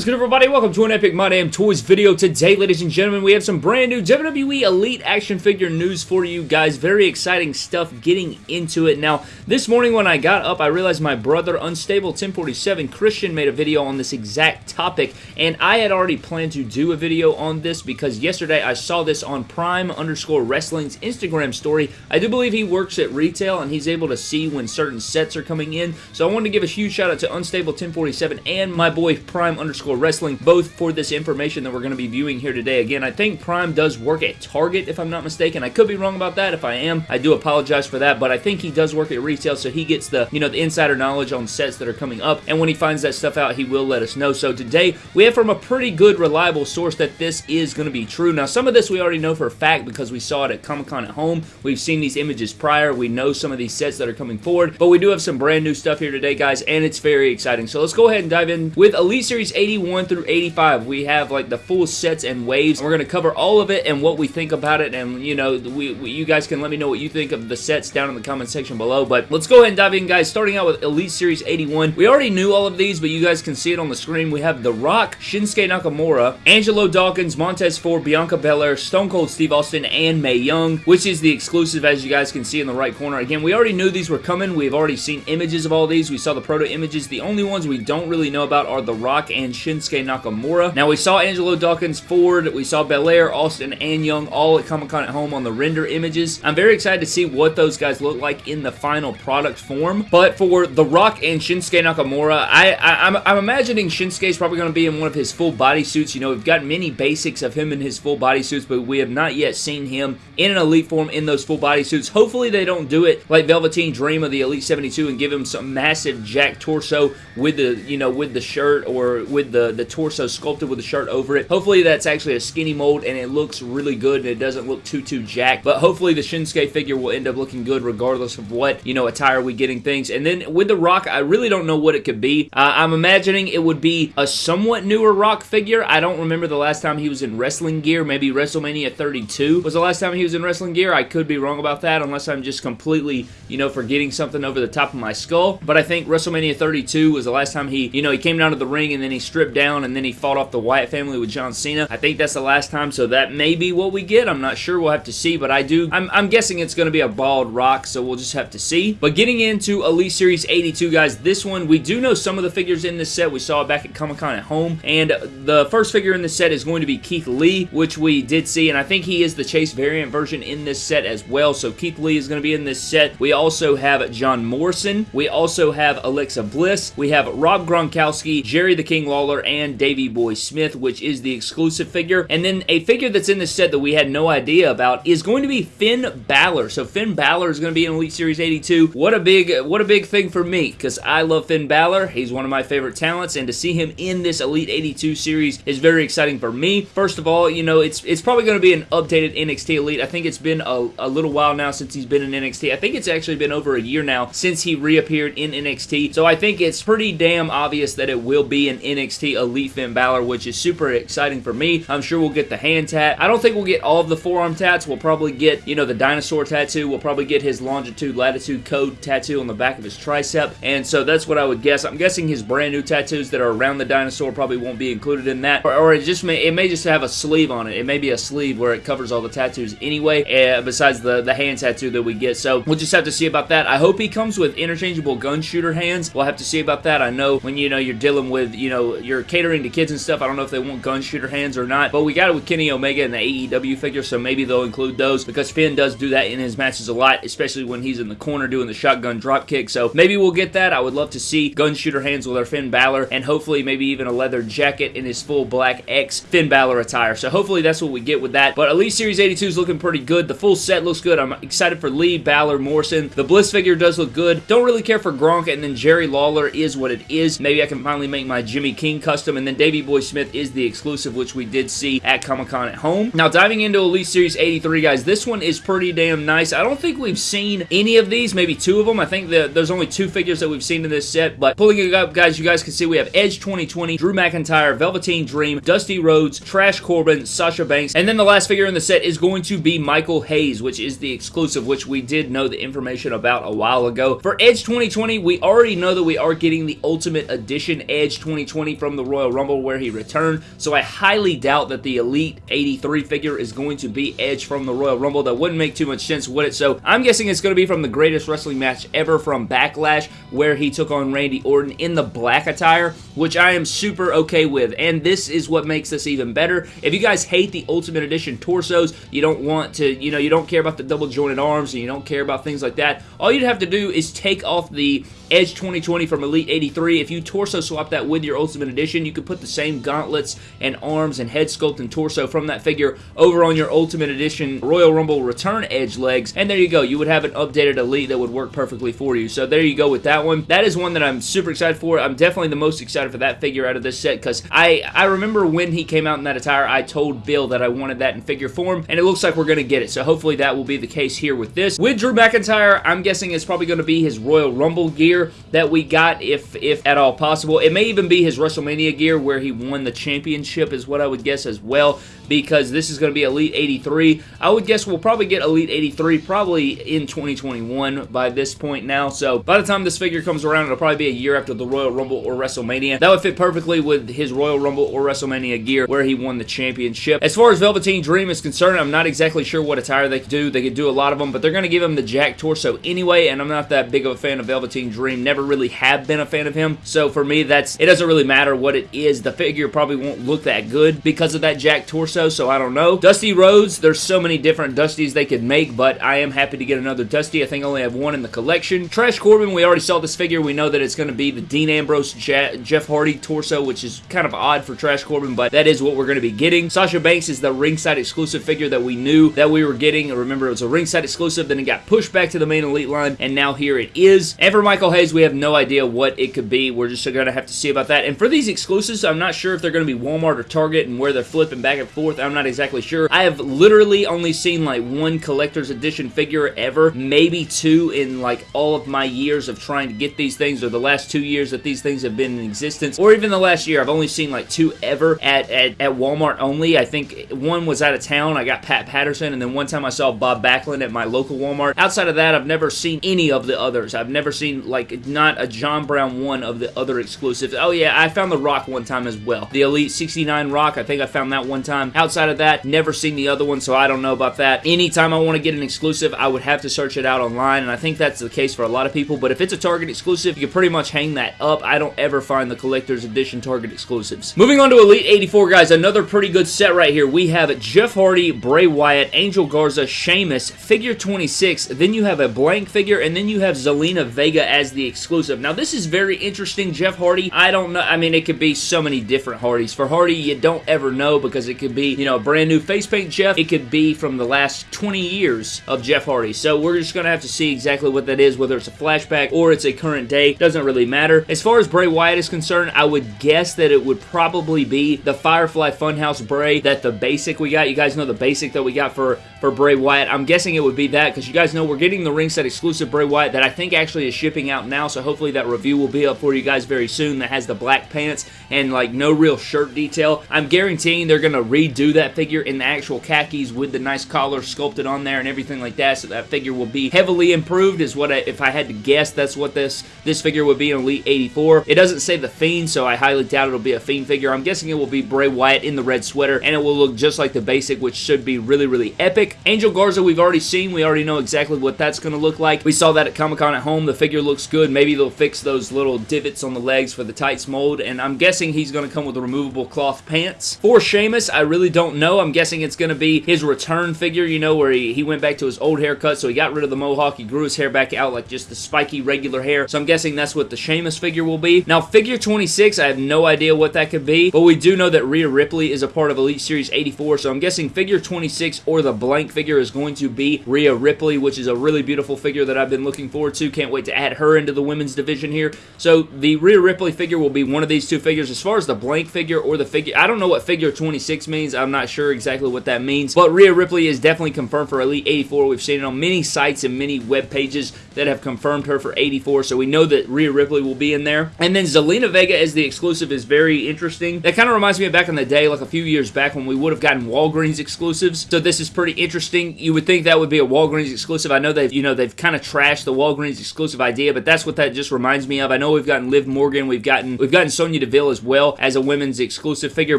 is good everybody? Welcome to an Epic My Damn Toys video. Today, ladies and gentlemen, we have some brand new WWE Elite action figure news for you guys. Very exciting stuff getting into it. Now, this morning when I got up, I realized my brother, Unstable 1047 Christian, made a video on this exact topic, and I had already planned to do a video on this because yesterday I saw this on Prime underscore Wrestling's Instagram story. I do believe he works at retail and he's able to see when certain sets are coming in, so I wanted to give a huge shout out to Unstable 1047 and my boy Prime underscore wrestling, both for this information that we're going to be viewing here today. Again, I think Prime does work at Target, if I'm not mistaken. I could be wrong about that. If I am, I do apologize for that, but I think he does work at retail, so he gets the, you know, the insider knowledge on sets that are coming up, and when he finds that stuff out, he will let us know. So today, we have from a pretty good, reliable source that this is going to be true. Now, some of this we already know for a fact because we saw it at Comic-Con at home. We've seen these images prior. We know some of these sets that are coming forward, but we do have some brand new stuff here today, guys, and it's very exciting. So let's go ahead and dive in with Elite Series 81 81 through 85, we have like the full sets and waves. We're going to cover all of it and what we think about it. And, you know, we, we, you guys can let me know what you think of the sets down in the comment section below. But let's go ahead and dive in, guys. Starting out with Elite Series 81. We already knew all of these, but you guys can see it on the screen. We have The Rock, Shinsuke Nakamura, Angelo Dawkins, Montez Ford, Bianca Belair, Stone Cold Steve Austin, and Mae Young, which is the exclusive, as you guys can see in the right corner. Again, we already knew these were coming. We've already seen images of all these. We saw the proto images. The only ones we don't really know about are The Rock and Shinsuke Nakamura. Now, we saw Angelo Dawkins, Ford, we saw Belair, Austin, and Young all at Comic-Con at home on the render images. I'm very excited to see what those guys look like in the final product form. But for The Rock and Shinsuke Nakamura, I, I, am I'm, I'm imagining Shinsuke's probably going to be in one of his full body suits. You know, we've got many basics of him in his full body suits, but we have not yet seen him in an Elite form in those full body suits. Hopefully, they don't do it like Velveteen Dream of the Elite 72 and give him some massive jack torso with the, you know, with the shirt or with the, the torso sculpted with a shirt over it. Hopefully that's actually a skinny mold and it looks really good and it doesn't look too, too jacked. But hopefully the Shinsuke figure will end up looking good regardless of what, you know, attire we getting things. And then with the Rock, I really don't know what it could be. Uh, I'm imagining it would be a somewhat newer Rock figure. I don't remember the last time he was in wrestling gear. Maybe WrestleMania 32 was the last time he was in wrestling gear. I could be wrong about that unless I'm just completely, you know, forgetting something over the top of my skull. But I think WrestleMania 32 was the last time he, you know, he came down to the ring and then he stripped down and then he fought off the Wyatt family with John Cena. I think that's the last time, so that may be what we get. I'm not sure. We'll have to see, but I do. I'm, I'm guessing it's going to be a bald rock, so we'll just have to see. But getting into Elite Series 82, guys, this one, we do know some of the figures in this set. We saw it back at Comic-Con at home, and the first figure in this set is going to be Keith Lee, which we did see, and I think he is the Chase variant version in this set as well, so Keith Lee is going to be in this set. We also have John Morrison. We also have Alexa Bliss. We have Rob Gronkowski, Jerry the King Lawler, and Davey Boy Smith, which is the exclusive figure. And then a figure that's in this set that we had no idea about is going to be Finn Balor. So Finn Balor is going to be in Elite Series 82. What a big, what a big thing for me because I love Finn Balor. He's one of my favorite talents, and to see him in this Elite 82 series is very exciting for me. First of all, you know, it's it's probably going to be an updated NXT Elite. I think it's been a, a little while now since he's been in NXT. I think it's actually been over a year now since he reappeared in NXT. So I think it's pretty damn obvious that it will be an NXT Elite Finn Balor, which is super exciting for me. I'm sure we'll get the hand tat. I don't think we'll get all of the forearm tats. We'll probably get, you know, the dinosaur tattoo. We'll probably get his longitude, latitude code tattoo on the back of his tricep. And so that's what I would guess. I'm guessing his brand new tattoos that are around the dinosaur probably won't be included in that. Or, or it just may, it may just have a sleeve on it. It may be a sleeve where it covers all the tattoos anyway, uh, besides the, the hand tattoo that we get. So we'll just have to see about that. I hope he comes with interchangeable gun shooter hands. We'll have to see about that. I know when, you know, you're dealing with, you know, you're catering to kids and stuff. I don't know if they want gun shooter hands or not, but we got it with Kenny Omega and the AEW figure, so maybe they'll include those because Finn does do that in his matches a lot, especially when he's in the corner doing the shotgun drop kick. So maybe we'll get that. I would love to see gun shooter hands with our Finn Balor and hopefully maybe even a leather jacket in his full black X Finn Balor attire. So hopefully that's what we get with that. But Elite Series 82 is looking pretty good. The full set looks good. I'm excited for Lee, Balor, Morrison. The Bliss figure does look good. Don't really care for Gronk and then Jerry Lawler is what it is. Maybe I can finally make my Jimmy King custom and then Davey Boy Smith is the exclusive which we did see at Comic-Con at home. Now diving into Elite Series 83 guys, this one is pretty damn nice. I don't think we've seen any of these, maybe two of them. I think that there's only two figures that we've seen in this set, but pulling it up guys, you guys can see we have Edge 2020, Drew McIntyre, Velveteen Dream, Dusty Rhodes, Trash Corbin, Sasha Banks, and then the last figure in the set is going to be Michael Hayes, which is the exclusive, which we did know the information about a while ago. For Edge 2020, we already know that we are getting the Ultimate Edition Edge 2020 from from the Royal Rumble where he returned, so I highly doubt that the Elite 83 figure is going to be Edge from the Royal Rumble. That wouldn't make too much sense, would it? So I'm guessing it's going to be from the greatest wrestling match ever from Backlash, where he took on Randy Orton in the black attire, which I am super okay with. And this is what makes this even better. If you guys hate the Ultimate Edition torsos, you don't want to, you know, you don't care about the double jointed arms, and you don't care about things like that, all you'd have to do is take off the Edge 2020 from Elite 83. If you torso swap that with your Ultimate Edition, you could put the same gauntlets and arms and head sculpt and torso from that figure over on your Ultimate Edition Royal Rumble Return Edge legs, and there you go. You would have an updated Elite that would work perfectly for you. So there you go with that one. That is one that I'm super excited for. I'm definitely the most excited for that figure out of this set because I, I remember when he came out in that attire, I told Bill that I wanted that in figure form, and it looks like we're going to get it. So hopefully that will be the case here with this. With Drew McIntyre, I'm guessing it's probably going to be his Royal Rumble gear that we got, if if at all possible. It may even be his WrestleMania gear where he won the championship, is what I would guess as well, because this is going to be Elite 83. I would guess we'll probably get Elite 83 probably in 2021 by this point now. So by the time this figure comes around, it'll probably be a year after the Royal Rumble or WrestleMania. That would fit perfectly with his Royal Rumble or WrestleMania gear where he won the championship. As far as Velveteen Dream is concerned, I'm not exactly sure what attire they could do. They could do a lot of them, but they're going to give him the Jack torso anyway, and I'm not that big of a fan of Velveteen Dream. Never really have been a fan of him. So for me, that's it doesn't really matter what it is. The figure probably won't look that good because of that Jack torso, so I don't know. Dusty Rhodes, there's so many different Dusties they could make, but I am happy to get another Dusty. I think I only have one in the collection. Trash Corbin, we already saw this figure. We know that it's going to be the Dean Ambrose Jeff Hardy torso, which is kind of odd for Trash Corbin, but that is what we're going to be getting. Sasha Banks is the ringside exclusive figure that we knew that we were getting. Remember, it was a ringside exclusive, then it got pushed back to the main elite line, and now here it is. And for Michael Hayes, we have no idea what it could be. We're just going to have to see about that. And for these exclusives, I'm not sure if they're going to be Walmart or Target and where they're flipping back and forth. I'm not exactly sure. I have literally only seen like one collector's edition figure ever, maybe two in like all of my years of trying to get these things or the last two years that these things have been in existence or even the last year. I've only seen like two ever at, at, at Walmart only. I think one was out of town. I got Pat Patterson and then one time I saw Bob Backlund at my local Walmart. Outside of that, I've never seen any of the others. I've never seen like not a John Brown one of the other exclusives. Oh yeah, I found the Rock one time as well. The Elite 69 Rock, I think I found that one time. Outside of that, never seen the other one, so I don't know about that. Anytime I want to get an exclusive, I would have to search it out online, and I think that's the case for a lot of people, but if it's a Target exclusive, you can pretty much hang that up. I don't ever find the collector's edition Target exclusives. Moving on to Elite 84, guys, another pretty good set right here. We have Jeff Hardy, Bray Wyatt, Angel Garza, Sheamus, figure 26, then you have a blank figure, and then you have Zelina Vega as the exclusive. Now, this is very interesting. Jeff Hardy, I don't know. I mean, it could be so many different Hardys. For Hardy, you don't ever know because it could be, you know, a brand new face paint Jeff. It could be from the last 20 years of Jeff Hardy. So we're just going to have to see exactly what that is, whether it's a flashback or it's a current day. Doesn't really matter. As far as Bray Wyatt is concerned, I would guess that it would probably be the Firefly Funhouse Bray that the basic we got. You guys know the basic that we got for, for Bray Wyatt. I'm guessing it would be that because you guys know we're getting the ringside exclusive Bray Wyatt that I think actually is shipping out now. So hopefully that review will be up for you guys very soon that has the black pants and like no real shirt detail. I'm guaranteeing they're going to redo that figure in the actual khakis with the nice collar sculpted on there and everything like that. So that figure will be heavily improved is what I, if I had to guess, that's what this, this figure would be in Elite 84. It doesn't say the Fiend, so I highly doubt it'll be a Fiend figure. I'm guessing it will be Bray Wyatt in the red sweater and it will look just like the basic, which should be really, really epic. Angel Garza, we've already seen. We already know exactly what that's going to look like. We saw that at Comic-Con at home. The figure looks good. Maybe they'll fix those little divots on the legs for the tights mold, and I'm guessing he's going to come with removable cloth pants. For Sheamus, I really don't know. I'm guessing it's going to be his return figure, you know, where he, he went back to his old haircut, so he got rid of the mohawk. He grew his hair back out like just the spiky regular hair, so I'm guessing that's what the Sheamus figure will be. Now, figure 26, I have no idea what that could be, but we do know that Rhea Ripley is a part of Elite Series 84, so I'm guessing figure 26 or the blank figure is going to be Rhea Ripley, which is a really beautiful figure that I've been looking forward to. Can't wait to add her into the women's division here. So the Rhea Ripley figure will be one of these two figures. As far as the blank figure or the figure, I don't know what figure 26 means. I'm not sure exactly what that means, but Rhea Ripley is definitely confirmed for Elite 84. We've seen it on many sites and many web pages that have confirmed her for 84 so we know that Rhea Ripley will be in there. And then Zelina Vega as the exclusive is very interesting. That kind of reminds me of back in the day, like a few years back when we would have gotten Walgreens exclusives. So this is pretty interesting. You would think that would be a Walgreens exclusive. I know they've, you know, they've kind of trashed the Walgreens exclusive idea, but that's what that just reminds me of. I know we've gotten Liv Morgan, we've gotten we've gotten Sonya Deville as well as a women's exclusive figure,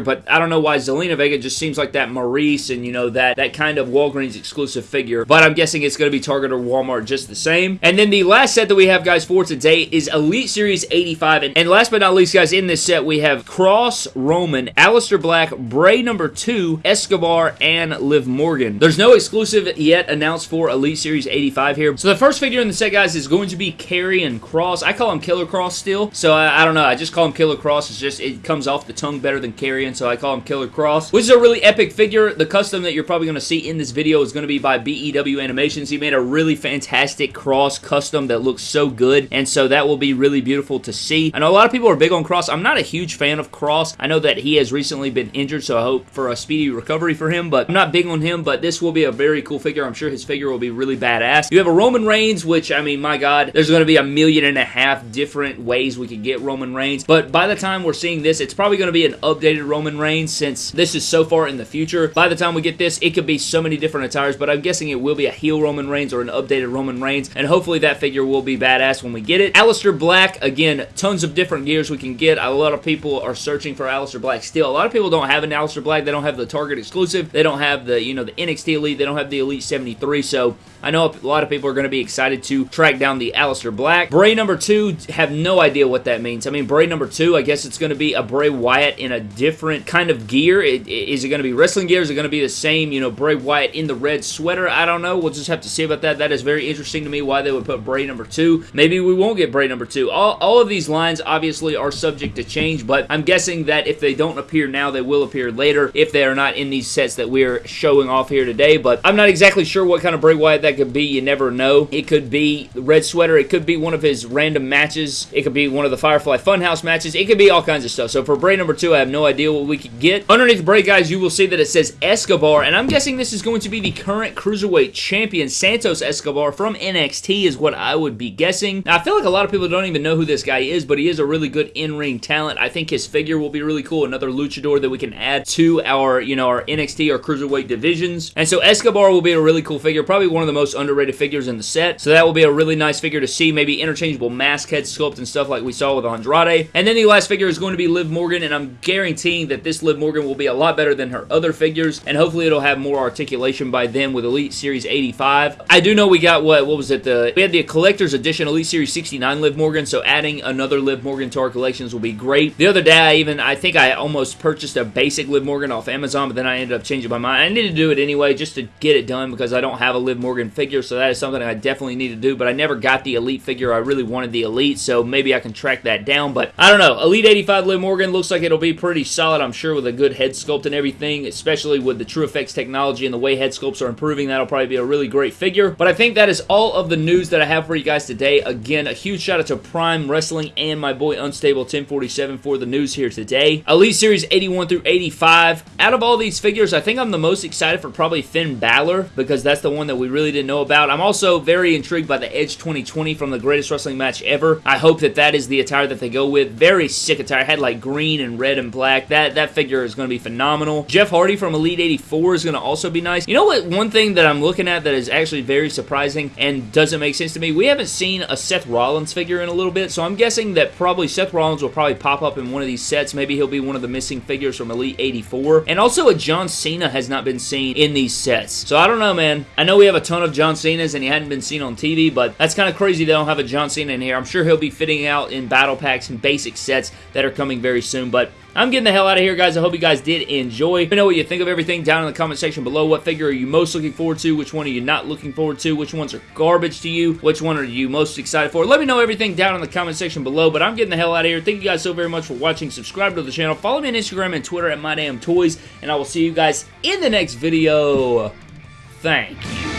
but I don't know why Zelina Vega just seems like that Maurice and you know that that kind of Walgreens exclusive figure. But I'm guessing it's going to be Target or Walmart just the same. And then the last set that we have, guys, for today is Elite Series 85. And, and last but not least, guys, in this set we have Kross, Roman, Aleister Black, Bray number two, Escobar, and Liv Morgan. There's no exclusive yet announced for Elite Series 85 here. So the first figure in the set, guys, is going to be Karrion Kross. I call him Killer Kross still, so I, I don't know. I just call him Killer Kross. It's just, it comes off the tongue better than Karrion, so I call him Killer Kross, which is a really epic figure. The custom that you're probably going to see in this video is going to be by BEW Animations. He made a really fantastic Kross custom that looks so good, and so that will be really beautiful to see. I know a lot of people are big on Kross. I'm not a huge fan of Kross. I know that he has recently been injured, so I hope for a speedy recovery for him, but I'm not big on him, but this will be a very cool figure. I'm sure his figure will be really badass. You have a Roman Reigns, which, I mean, my God, there's going to be a million and a half different ways we could get Roman Reigns, but by the time we're seeing this, it's probably going to be an updated Roman Reigns since this is so far in the future. By the time we get this, it could be so many different attires, but I'm guessing it will be a heel Roman Reigns or an updated Roman Reigns, and hopefully that figure will be badass when we get it. Aleister Black, again, tons of different gears we can get. A lot of people are searching for Aleister Black still. A lot of people don't have an Aleister Black. They don't have the Target exclusive. They don't have the, you know, the NXT Elite. They don't have the Elite 73, so I know a lot of people are going to be excited to track down the Aleister Black. Bray number two, have no idea what that means. I mean, Bray number two, I guess it's going to be a Bray Wyatt in a different kind of gear. It, is it going to be wrestling gear? Is it going to be the same, you know, Bray Wyatt in the red sweater? I don't know. We'll just have to see about that. That is very interesting to me why they would put Bray number two. Maybe we won't get Bray number two. All, all of these lines obviously are subject to change, but I'm guessing that if they don't appear now, they will appear later if they are not in these sets that we're showing off here today. But I'm not exactly sure what kind of Bray Wyatt that could be. You never know. It could be the red sweater. It could be one of his random matches. It could be one of the Firefly Funhouse matches. It could be all kinds of stuff. So for Bray number two, I have no idea what we could get. Underneath Bray, guys, you will see that it says Escobar, and I'm guessing this is going to be the current Cruiserweight Champion. Santos Escobar from NXT is what I would be guessing. Now, I feel like a lot of people don't even know who this guy is, but he is a really good in-ring talent. I think his figure will be really cool. Another luchador that we can add to our, you know, our NXT or Cruiserweight divisions. And so Escobar will be a really cool figure. Probably one of the most underrated figures in the set. So that will be a really nice figure to see. Maybe interchangeable mask head sculpt and stuff like we saw with Andrade. And then the last figure is going to be Liv Morgan, and I'm guaranteeing that this Liv Morgan will be a lot better than her other figures, and hopefully it'll have more articulation by then with Elite Series 85. I do know we got, what, what was it, the, we had the Collector's Edition Elite Series 69 Liv Morgan, so adding another Liv Morgan to our collections will be great. The other day, I even, I think I almost purchased a basic Liv Morgan off Amazon, but then I ended up changing my mind. I need to do it anyway just to get it done because I don't have a Liv Morgan figure, so that is something I definitely need to do, but I never got the Elite figure. I really wanted the Elite, so maybe I can track that down, but I don't know. Elite 85 Liv Morgan looks like it'll be pretty solid, I'm sure, with a good head sculpt and everything, especially with the TrueFX technology and the way head sculpts are improving. That'll probably be a really great figure, but I think that is all of the news that I have for you guys today. Again, a huge shout out to Prime Wrestling and my boy Unstable 1047 for the news here today. Elite Series 81 through 85. Out of all these figures, I think I'm the most excited for probably Finn Balor because that's the one that we really didn't know about. I'm also very intrigued by the Edge 2020 from the greatest wrestling match ever. I hope that that is the attire that they go with. Very sick attire. Had like green and red and black. That, that figure is going to be phenomenal. Jeff Hardy from Elite 84 is going to also be nice. You know what? One thing that I'm looking at that is actually very surprising and doesn't make sense to me. We haven't seen a Seth Rollins figure in a little bit, so I'm guessing that probably Seth Rollins will probably pop up in one of these sets. Maybe he'll be one of the missing figures from Elite 84. And also a John Cena has not been seen in these sets. So I don't know, man. I know we have a ton of John Cenas and he hadn't been seen on TV, but that's kind of crazy they don't have a John Cena in here. I'm sure he'll be fitting out in battle packs and basic sets that are coming very soon, but I'm getting the hell out of here, guys. I hope you guys did enjoy. Let me know what you think of everything down in the comment section below. What figure are you most looking forward to? Which one are you not looking forward to? Which ones are garbage to you? Which one are you most excited for? Let me know everything down in the comment section below, but I'm getting the hell out of here. Thank you guys so very much for watching. Subscribe to the channel. Follow me on Instagram and Twitter at MyDamnToys, and I will see you guys in the next video. Thank you.